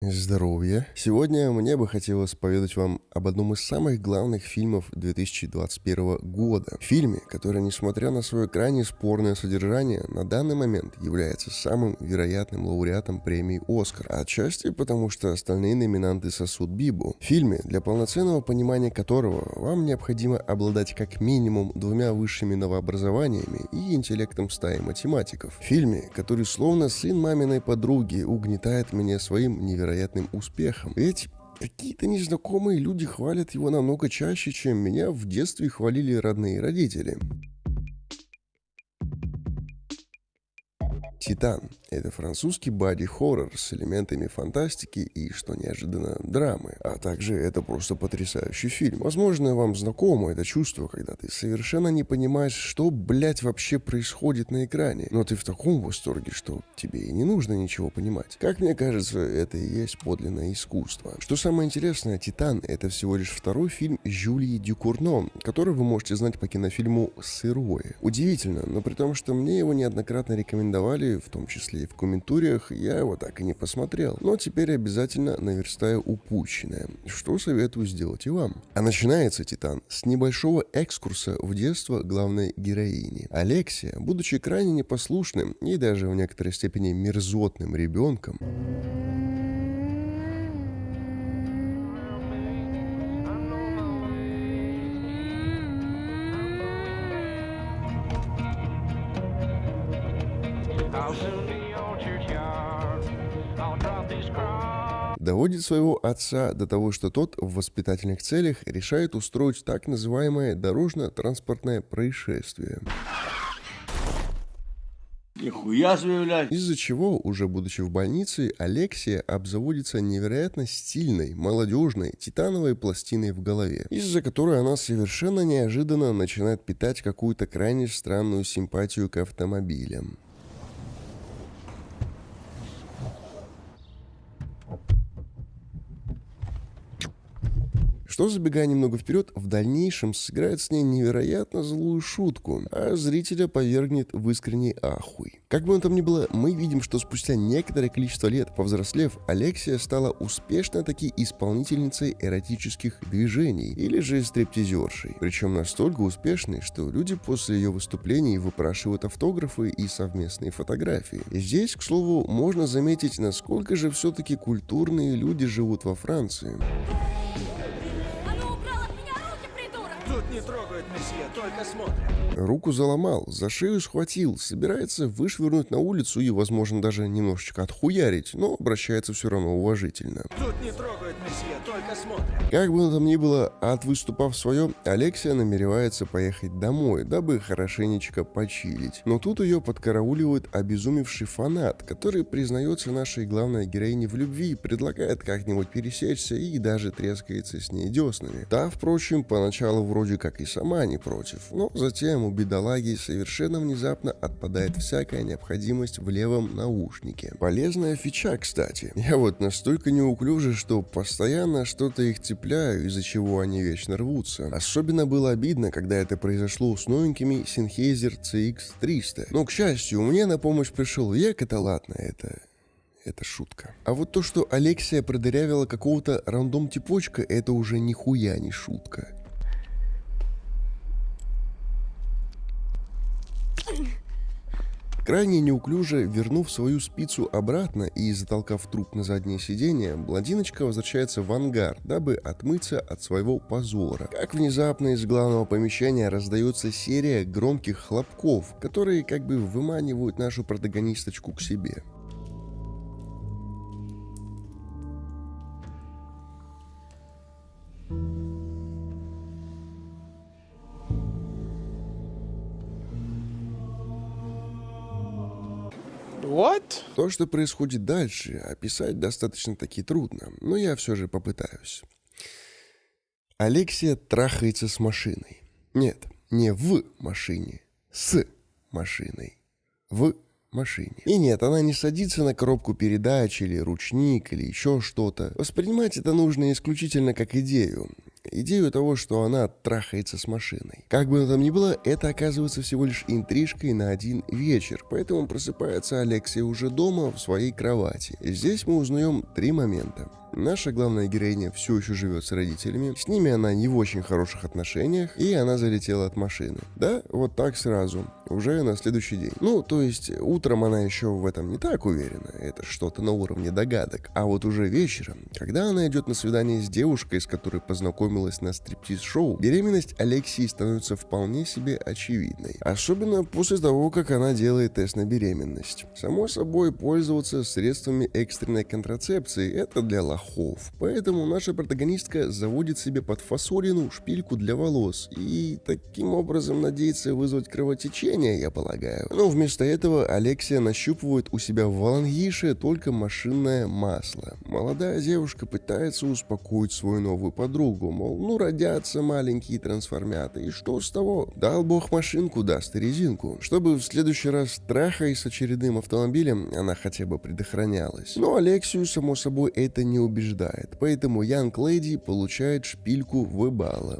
Здоровья! Сегодня мне бы хотелось поведать вам об одном из самых главных фильмов 2021 года. Фильме, который, несмотря на свое крайне спорное содержание, на данный момент является самым вероятным лауреатом премии «Оскар». Отчасти потому, что остальные номинанты сосут Бибу. Фильме, для полноценного понимания которого вам необходимо обладать как минимум двумя высшими новообразованиями и интеллектом стаи математиков. Фильме, который словно сын маминой подруги угнетает меня своим невероятным невероятным успехом. Ведь Какие-то незнакомые люди хвалят его намного чаще, чем меня в детстве хвалили родные родители. Титан — это французский боди-хоррор с элементами фантастики и, что неожиданно, драмы. А также это просто потрясающий фильм. Возможно, вам знакомо это чувство, когда ты совершенно не понимаешь, что, блядь, вообще происходит на экране. Но ты в таком восторге, что тебе и не нужно ничего понимать. Как мне кажется, это и есть подлинное искусство. Что самое интересное, «Титан» — это всего лишь второй фильм Жюлии Дюкурно, который вы можете знать по кинофильму «Сырое». Удивительно, но при том, что мне его неоднократно рекомендовали в том числе и в комментариях, я его так и не посмотрел. Но теперь обязательно наверстаю упущенное, что советую сделать и вам. А начинается «Титан» с небольшого экскурса в детство главной героини. Алексия, будучи крайне непослушным и даже в некоторой степени мерзотным ребенком, доводит своего отца до того, что тот в воспитательных целях решает устроить так называемое дорожно-транспортное происшествие. Нихуя заявлять. Из-за чего, уже будучи в больнице, Алексия обзаводится невероятно стильной, молодежной, титановой пластиной в голове, из-за которой она совершенно неожиданно начинает питать какую-то крайне странную симпатию к автомобилям. Что, забегая немного вперед, в дальнейшем сыграет с ней невероятно злую шутку, а зрителя повергнет в искренний ахуй. Как бы он там ни было, мы видим, что спустя некоторое количество лет, повзрослев, Алексия стала успешно таки исполнительницей эротических движений или же стриптизершей. Причем настолько успешной, что люди после ее выступлений выпрашивают автографы и совместные фотографии. Здесь, к слову, можно заметить, насколько же все-таки культурные люди живут во Франции. Не трогают, месье, только смотрят. Руку заломал, за шею схватил, собирается вышвырнуть на улицу и, возможно, даже немножечко отхуярить, но обращается все равно уважительно. Тут не трогают. Как бы там ни было, от выступав свое, Алексия намеревается поехать домой, дабы хорошенечко почилить. Но тут ее подкарауливает обезумевший фанат, который признается нашей главной героине в любви, предлагает как-нибудь пересечься и даже трескается с ней деснами. Та, впрочем, поначалу вроде как и сама не против, но затем у бедолаги совершенно внезапно отпадает всякая необходимость в левом наушнике. Полезная фича, кстати. Я вот настолько неуклюже, что постоянно что-то их цепляю, из-за чего они вечно рвутся. Особенно было обидно, когда это произошло с новенькими Sennheiser CX300. Но, к счастью, мне на помощь пришел век, это ладно, это это шутка. А вот то, что Алексия продырявила какого-то рандом-типочка, это уже нихуя не шутка. Крайне неуклюже вернув свою спицу обратно и затолкав труп на заднее сиденье, блондиночка возвращается в ангар, дабы отмыться от своего позора. Как внезапно из главного помещения раздается серия громких хлопков, которые как бы выманивают нашу протагонисточку к себе. What? То, что происходит дальше, описать достаточно таки трудно, но я все же попытаюсь. Алексия трахается с машиной. Нет, не в машине, с машиной. В машине. И нет, она не садится на коробку передач или ручник или еще что-то. Воспринимать это нужно исключительно как идею. Идею того, что она трахается с машиной. Как бы там ни было, это оказывается всего лишь интрижкой на один вечер, поэтому просыпается Алексей уже дома в своей кровати. Здесь мы узнаем три момента. Наша главная героиня все еще живет с родителями, с ними она не в очень хороших отношениях, и она залетела от машины. Да, вот так сразу, уже на следующий день. Ну, то есть, утром она еще в этом не так уверена, это что-то на уровне догадок. А вот уже вечером, когда она идет на свидание с девушкой, с которой познакомилась на стриптиз-шоу, беременность Алексии становится вполне себе очевидной. Особенно после того, как она делает тест на беременность. Само собой, пользоваться средствами экстренной контрацепции – это для лох лохов. Поэтому наша протагонистка заводит себе под фасолину шпильку для волос и таким образом надеется вызвать кровотечение, я полагаю. Но вместо этого Алексия нащупывает у себя в Валангише только машинное масло. Молодая девушка пытается успокоить свою новую подругу, мол, ну родятся маленькие трансформяты, и что с того? Дал бог машинку, даст и резинку, чтобы в следующий раз трахаясь с очередным автомобилем, она хотя бы предохранялась. Но Алексию, само собой, это не убеждает, поэтому Янг Леди получает шпильку в балла.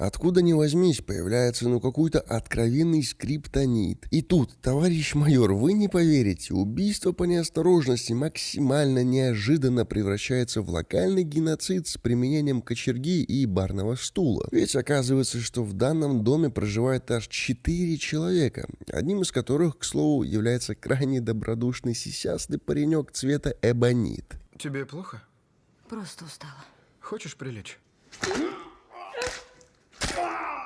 Откуда ни возьмись, появляется ну какой-то откровенный скриптонит. И тут, товарищ майор, вы не поверите, убийство по неосторожности максимально неожиданно превращается в локальный геноцид с применением кочерги и барного стула. Ведь оказывается, что в данном доме проживает аж четыре человека, одним из которых, к слову, является крайне добродушный сисясный паренек цвета эбонит. Тебе плохо? Просто устала. Хочешь прилечь?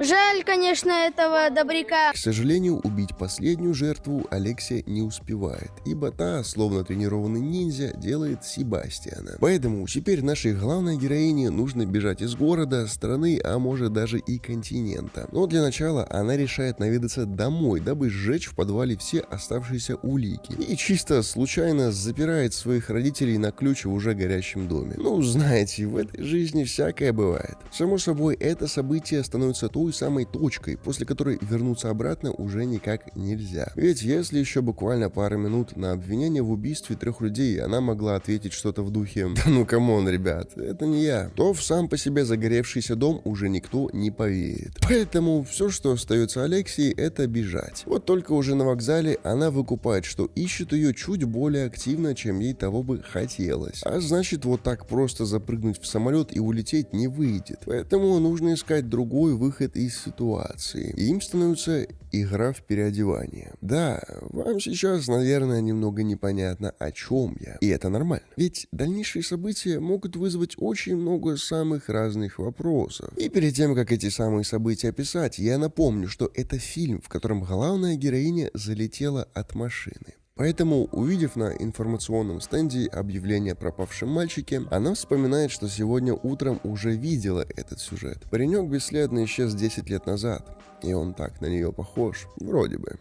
Жаль, конечно, этого добряка. К сожалению, убить последнюю жертву Алексия не успевает, ибо та, словно тренированный ниндзя, делает Себастьяна. Поэтому теперь нашей главной героине нужно бежать из города, страны, а может даже и континента. Но для начала она решает наведаться домой, дабы сжечь в подвале все оставшиеся улики. И чисто случайно запирает своих родителей на ключ в уже горящем доме. Ну, знаете, в этой жизни всякое бывает. Само собой, это событие становится то той самой точкой, после которой вернуться обратно уже никак нельзя. Ведь если еще буквально пару минут на обвинение в убийстве трех людей она могла ответить что-то в духе «Да ну come on, ребят, это не я», то в сам по себе загоревшийся дом уже никто не поверит. Поэтому все, что остается Алексии, это бежать. Вот только уже на вокзале она выкупает, что ищут ее чуть более активно, чем ей того бы хотелось. А значит, вот так просто запрыгнуть в самолет и улететь не выйдет. Поэтому нужно искать другой выход из ситуации. И им становится игра в переодевание. Да, вам сейчас, наверное, немного непонятно, о чем я. И это нормально. Ведь дальнейшие события могут вызвать очень много самых разных вопросов. И перед тем, как эти самые события описать, я напомню, что это фильм, в котором главная героиня залетела от машины. Поэтому, увидев на информационном стенде объявление о пропавшем мальчике, она вспоминает, что сегодня утром уже видела этот сюжет. Паренек бесследно исчез 10 лет назад, и он так на нее похож, вроде бы.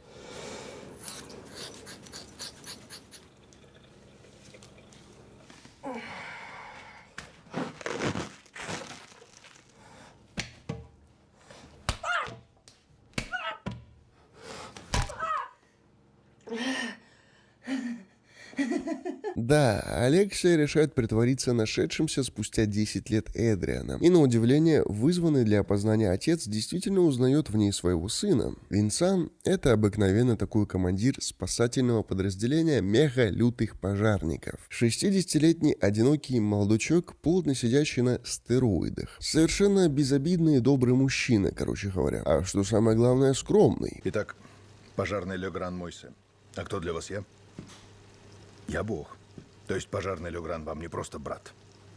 Да, Алексия решает притвориться нашедшимся спустя 10 лет Эдриана. И на удивление, вызванный для опознания отец действительно узнает в ней своего сына. Винсан — это обыкновенно такой командир спасательного подразделения мега-лютых пожарников. 60-летний одинокий молодучок, плотно сидящий на стероидах. Совершенно безобидный и добрый мужчина, короче говоря. А что самое главное, скромный. Итак, пожарный Легран мой сын. А кто для вас я? Я Бог. То есть пожарный Легран вам не просто брат.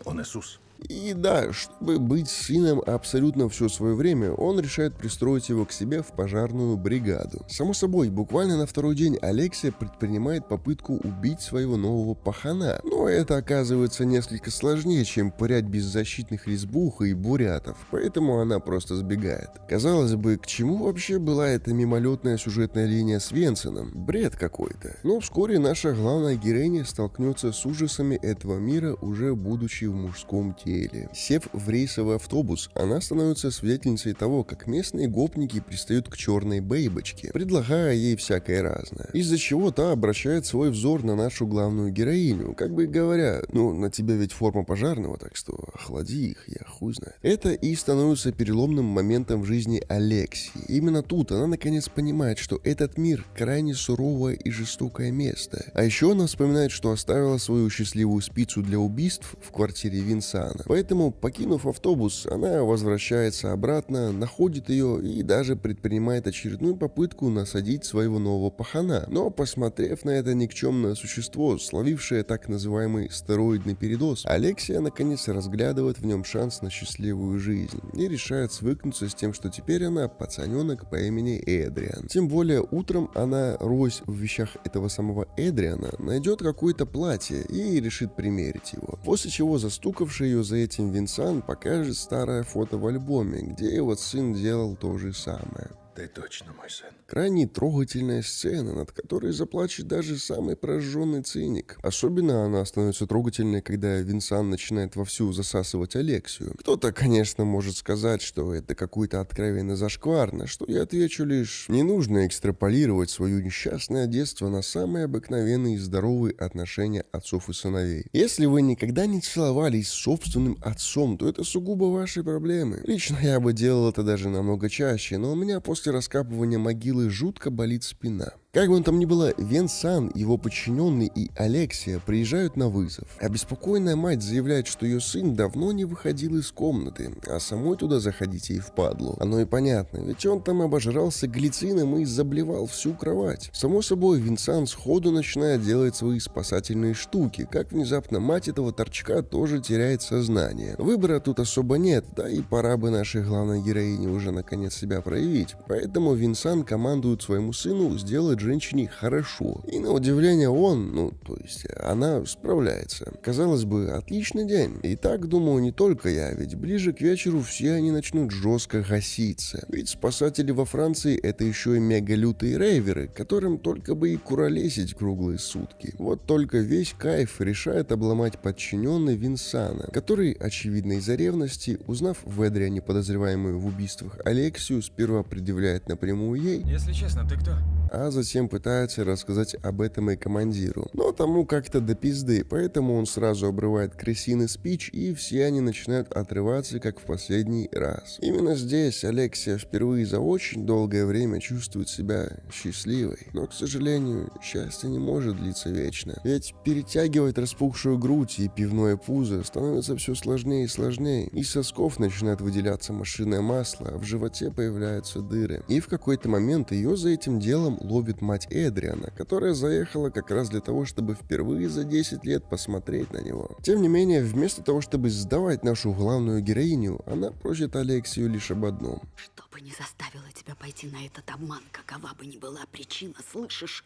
Он Иисус. И да, чтобы быть сыном абсолютно все свое время, он решает пристроить его к себе в пожарную бригаду. Само собой, буквально на второй день Алексия предпринимает попытку убить своего нового пахана. Но это оказывается несколько сложнее, чем пырять беззащитных лесбух и бурятов, поэтому она просто сбегает. Казалось бы, к чему вообще была эта мимолетная сюжетная линия с Венсеном? Бред какой-то. Но вскоре наша главная героиня столкнется с ужасами этого мира, уже будучи в мужском теле улетели. Сев в рейсовый автобус, она становится свидетельницей того, как местные гопники пристают к черной бейбочке, предлагая ей всякое разное. Из-за чего та обращает свой взор на нашу главную героиню, как бы говоря, ну, на тебя ведь форма пожарного, так что охлади их, я хуй знает. Это и становится переломным моментом в жизни Алексии. Именно тут она наконец понимает, что этот мир крайне суровое и жестокое место. А еще она вспоминает, что оставила свою счастливую спицу для убийств в квартире Винсана. Поэтому, покинув автобус, она возвращается обратно, находит ее и даже предпринимает очередную попытку насадить своего нового пахана. Но, посмотрев на это никчемное существо, словившее так называемый стероидный передоз, Алексия наконец разглядывает в нем шанс на счастливую жизнь и решает свыкнуться с тем, что теперь она пацаненок по имени Эдриан. Тем более утром она, роясь в вещах этого самого Эдриана, найдет какое-то платье и решит примерить его. После чего застукавший ее за этим Винсан покажет старое фото в альбоме, где его сын делал то же самое. Ты точно мой сын. Крайне трогательная сцена, над которой заплачет даже самый прожженный циник. Особенно она становится трогательной, когда Винсан начинает вовсю засасывать Алексию. Кто-то, конечно, может сказать, что это какой-то откровенно зашкварно, что я отвечу лишь, не нужно экстраполировать свое несчастное детство на самые обыкновенные и здоровые отношения отцов и сыновей. Если вы никогда не целовались с собственным отцом, то это сугубо ваши проблемы. Лично я бы делал это даже намного чаще, но у меня после раскапывания могилы жутко болит спина. Как бы он там ни было, Венсан, его подчиненный и Алексия приезжают на вызов. Обеспокоенная мать заявляет, что ее сын давно не выходил из комнаты, а самой туда заходить ей впадлу. Оно и понятно, ведь он там обожрался глицином и заблевал всю кровать. Само собой, Винсан сходу начинает делать свои спасательные штуки, как внезапно мать этого торчка тоже теряет сознание. Выбора тут особо нет, да и пора бы нашей главной героине уже наконец себя проявить. Поэтому Винсан командует своему сыну сделать женщине хорошо. И на удивление он, ну, то есть она справляется. Казалось бы, отличный день. И так думаю не только я, ведь ближе к вечеру все они начнут жестко гаситься. Ведь спасатели во Франции это еще и мега-лютые рейверы, которым только бы и куролесить круглые сутки. Вот только весь кайф решает обломать подчиненный Винсана, который, очевидно из-за ревности, узнав в Эдриане подозреваемую в убийствах Алексию, сперва предъявляет напрямую ей. Если честно, ты кто? А затем пытается рассказать об этом и командиру. Но тому как-то до пизды, поэтому он сразу обрывает крысиный спич, и все они начинают отрываться, как в последний раз. Именно здесь Алексия впервые за очень долгое время чувствует себя счастливой. Но, к сожалению, счастье не может длиться вечно. Ведь перетягивать распухшую грудь и пивное пузо становится все сложнее и сложнее. Из сосков начинает выделяться машинное масло, а в животе появляются дыры. И в какой-то момент ее за этим делом ловит мать Эдриана, которая заехала как раз для того, чтобы впервые за 10 лет посмотреть на него. Тем не менее, вместо того, чтобы сдавать нашу главную героиню, она просит Алексию лишь об одном. Что бы не заставило тебя пойти на этот обман, какова бы ни была причина, слышишь?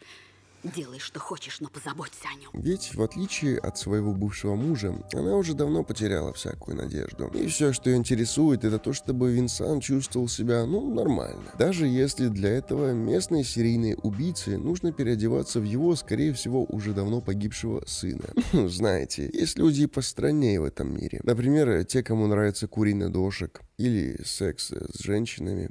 Делай, что хочешь, но позаботься о нем. Ведь, в отличие от своего бывшего мужа, она уже давно потеряла всякую надежду. И все, что ее интересует, это то, чтобы Винсан чувствовал себя, ну, нормально. Даже если для этого местные серийные убийцы нужно переодеваться в его, скорее всего, уже давно погибшего сына. Ну, знаете, есть люди постраннее в этом мире. Например, те, кому нравится куриный дошек или секс с женщинами.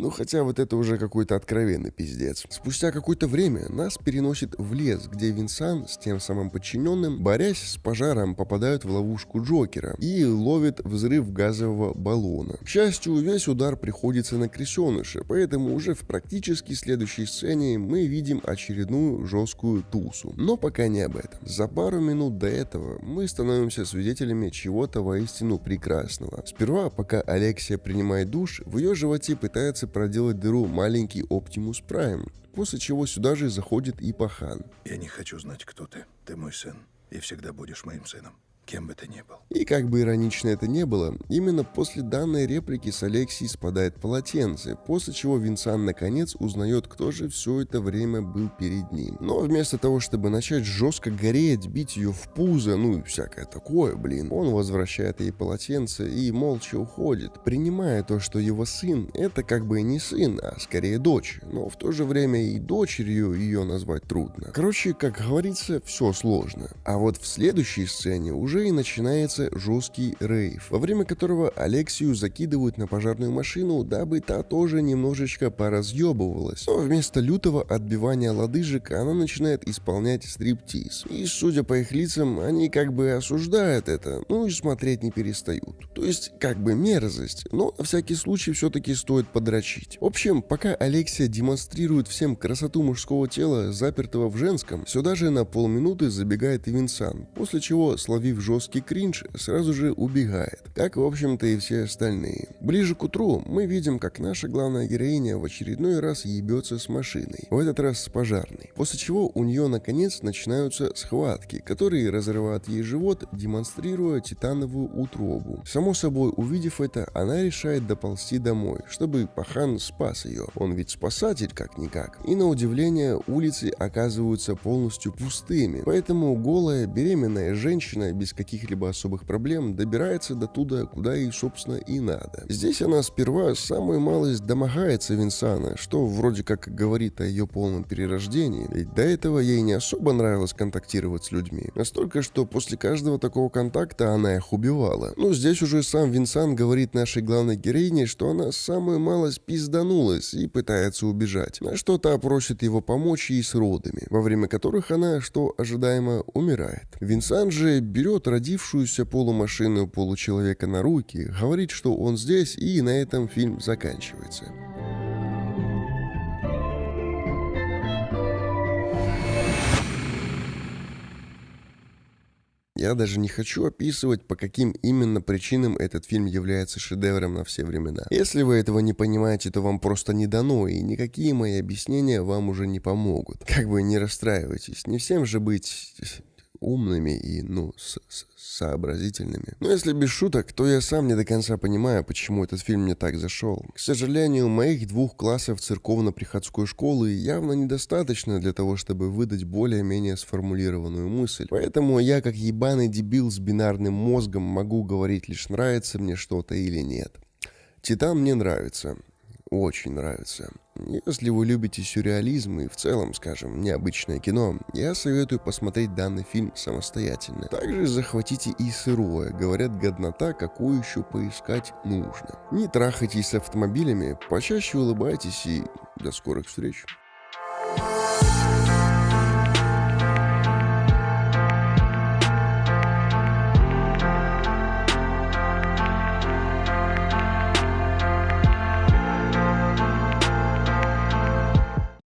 Ну хотя вот это уже какой-то откровенный пиздец. Спустя какое-то время нас переносит в лес, где Винсан с тем самым подчиненным, борясь с пожаром, попадают в ловушку Джокера и ловит взрыв газового баллона. К счастью, весь удар приходится на крысеныша, поэтому уже в практически следующей сцене мы видим очередную жесткую тусу. Но пока не об этом. За пару минут до этого мы становимся свидетелями чего-то воистину прекрасного. Сперва, пока Алексия принимает душ, в ее животе пытается проделать дыру маленький Оптимус Прайм, после чего сюда же заходит и Пахан. Я не хочу знать, кто ты. Ты мой сын. И всегда будешь моим сыном кем бы ты ни был. И как бы иронично это не было, именно после данной реплики с Алексией спадает полотенце, после чего Винсан наконец узнает, кто же все это время был перед ним. Но вместо того, чтобы начать жестко гореть, бить ее в пузо, ну и всякое такое, блин, он возвращает ей полотенце и молча уходит, принимая то, что его сын это как бы не сын, а скорее дочь, но в то же время и дочерью ее назвать трудно. Короче, как говорится, все сложно. А вот в следующей сцене уже уже и начинается жесткий рейв, во время которого Алексию закидывают на пожарную машину, дабы та тоже немножечко поразъебывалась. Но вместо лютого отбивания лодыжек она начинает исполнять стриптиз. И судя по их лицам, они как бы осуждают это, ну и смотреть не перестают. То есть как бы мерзость, но на всякий случай все-таки стоит подрочить. В общем, пока Алексия демонстрирует всем красоту мужского тела, запертого в женском, сюда же на полминуты забегает и Винсан, после чего, словив жесткий кринж, сразу же убегает, как в общем-то и все остальные. Ближе к утру мы видим, как наша главная героиня в очередной раз ебется с машиной, в этот раз с пожарной, после чего у нее наконец начинаются схватки, которые разрывают ей живот, демонстрируя титановую утробу. Само собой, увидев это, она решает доползти домой, чтобы пахан спас ее. Он ведь спасатель как-никак. И на удивление улицы оказываются полностью пустыми, поэтому голая беременная женщина без каких-либо особых проблем добирается до туда, куда ей собственно и надо. Здесь она сперва самую малость домогается Винсана, что вроде как говорит о ее полном перерождении, ведь до этого ей не особо нравилось контактировать с людьми. Настолько, что после каждого такого контакта она их убивала. Но здесь уже сам Винсан говорит нашей главной героине, что она самую малость пизданулась и пытается убежать, на что та просит его помочь ей с родами, во время которых она, что ожидаемо, умирает. Винсан же берет родившуюся полумашину получеловека на руки, говорит, что он здесь, и на этом фильм заканчивается. Я даже не хочу описывать, по каким именно причинам этот фильм является шедевром на все времена. Если вы этого не понимаете, то вам просто не дано, и никакие мои объяснения вам уже не помогут. Как бы не расстраивайтесь, не всем же быть умными и, ну, с -с сообразительными. Но если без шуток, то я сам не до конца понимаю, почему этот фильм мне так зашел. К сожалению, моих двух классов церковно-приходской школы явно недостаточно для того, чтобы выдать более-менее сформулированную мысль. Поэтому я, как ебаный дебил с бинарным мозгом, могу говорить лишь нравится мне что-то или нет. Титан мне нравится очень нравится. Если вы любите сюрреализм и в целом, скажем, необычное кино, я советую посмотреть данный фильм самостоятельно. Также захватите и сырое, говорят, годнота, какую еще поискать нужно. Не трахайтесь с автомобилями, почаще улыбайтесь и до скорых встреч.